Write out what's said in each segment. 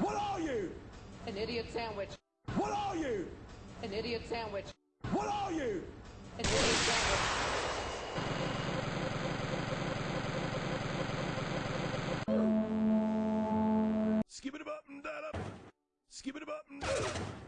What are you? An idiot sandwich. What are you? An idiot sandwich. What are you? An idiot sandwich. Skip it up and that up. Skip it up and that up.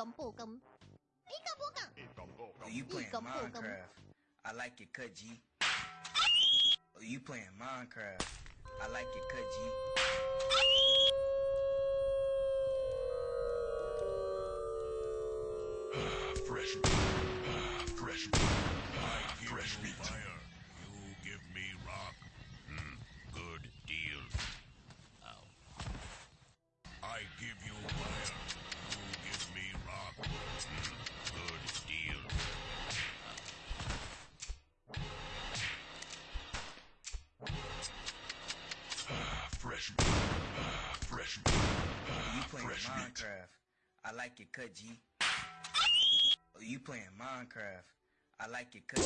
Are you playing Ika po. Minecraft? I like it, cut G. Are you playing Minecraft? I like it, cut G. Fresh meat. Fresh meat. I fresh meat. Fresh meat. You playing Fresh meat. Minecraft? I like it, cut G. You playing Minecraft? I like it, cut.